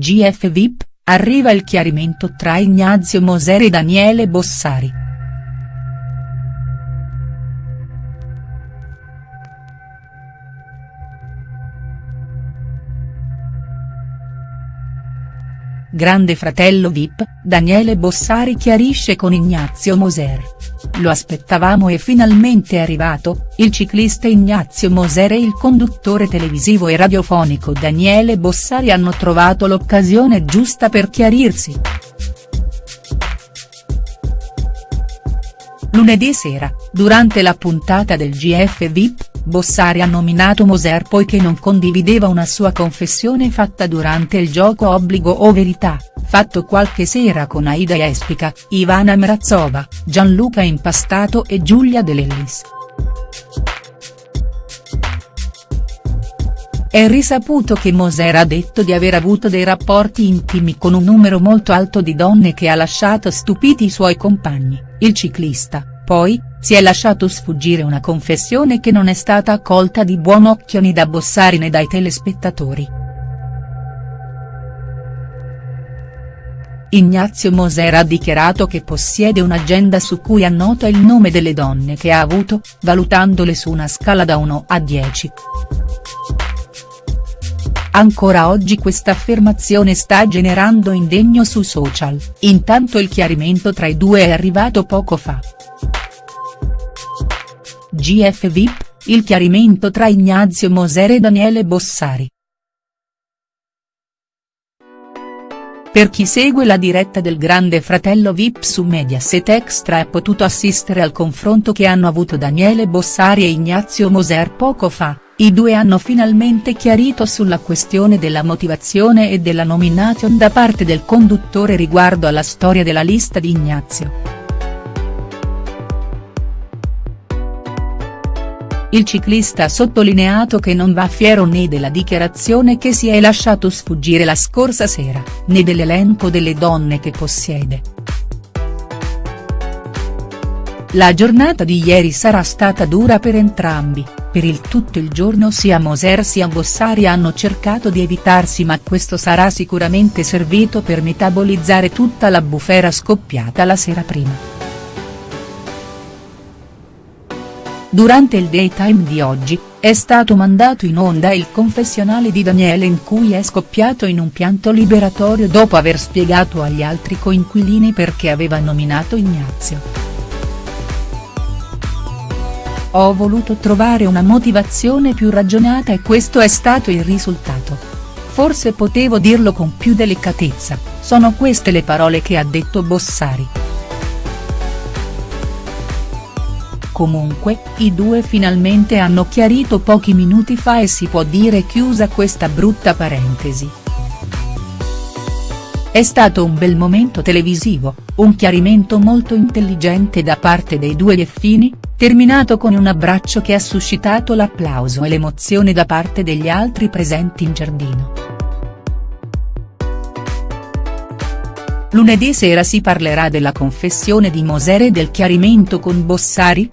GF VIP, arriva il chiarimento tra Ignazio Moser e Daniele Bossari. Grande fratello Vip, Daniele Bossari chiarisce con Ignazio Moser. Lo aspettavamo e finalmente è arrivato, il ciclista Ignazio Moser e il conduttore televisivo e radiofonico Daniele Bossari hanno trovato l'occasione giusta per chiarirsi. Lunedì sera, durante la puntata del GF VIP, Bossari ha nominato Moser poiché non condivideva una sua confessione fatta durante il gioco Obbligo o Verità, fatto qualche sera con Aida Espica, Ivana Mrazova, Gianluca Impastato e Giulia De Lellis. È risaputo che Moser ha detto di aver avuto dei rapporti intimi con un numero molto alto di donne che ha lasciato stupiti i suoi compagni, il ciclista, poi, si è lasciato sfuggire una confessione che non è stata accolta di buon occhio né da Bossari né dai telespettatori. Ignazio Moser ha dichiarato che possiede un'agenda su cui annota il nome delle donne che ha avuto, valutandole su una scala da 1 a 10. Ancora oggi questa affermazione sta generando indegno su social, intanto il chiarimento tra i due è arrivato poco fa. GF VIP, il chiarimento tra Ignazio Moser e Daniele Bossari. Per chi segue la diretta del Grande Fratello VIP su Mediaset Extra ha potuto assistere al confronto che hanno avuto Daniele Bossari e Ignazio Moser poco fa, i due hanno finalmente chiarito sulla questione della motivazione e della nomination da parte del conduttore riguardo alla storia della lista di Ignazio. Il ciclista ha sottolineato che non va fiero né della dichiarazione che si è lasciato sfuggire la scorsa sera, né dell'elenco delle donne che possiede. La giornata di ieri sarà stata dura per entrambi, per il tutto il giorno sia Moser sia Bossari hanno cercato di evitarsi ma questo sarà sicuramente servito per metabolizzare tutta la bufera scoppiata la sera prima. Durante il daytime di oggi, è stato mandato in onda il confessionale di Daniele in cui è scoppiato in un pianto liberatorio dopo aver spiegato agli altri coinquilini perché aveva nominato Ignazio. Ho voluto trovare una motivazione più ragionata e questo è stato il risultato. Forse potevo dirlo con più delicatezza, sono queste le parole che ha detto Bossari. Comunque, i due finalmente hanno chiarito pochi minuti fa e si può dire chiusa questa brutta parentesi. È stato un bel momento televisivo, un chiarimento molto intelligente da parte dei due Ieffini, terminato con un abbraccio che ha suscitato l'applauso e l'emozione da parte degli altri presenti in giardino. Lunedì sera si parlerà della confessione di Moser e del chiarimento con Bossari?.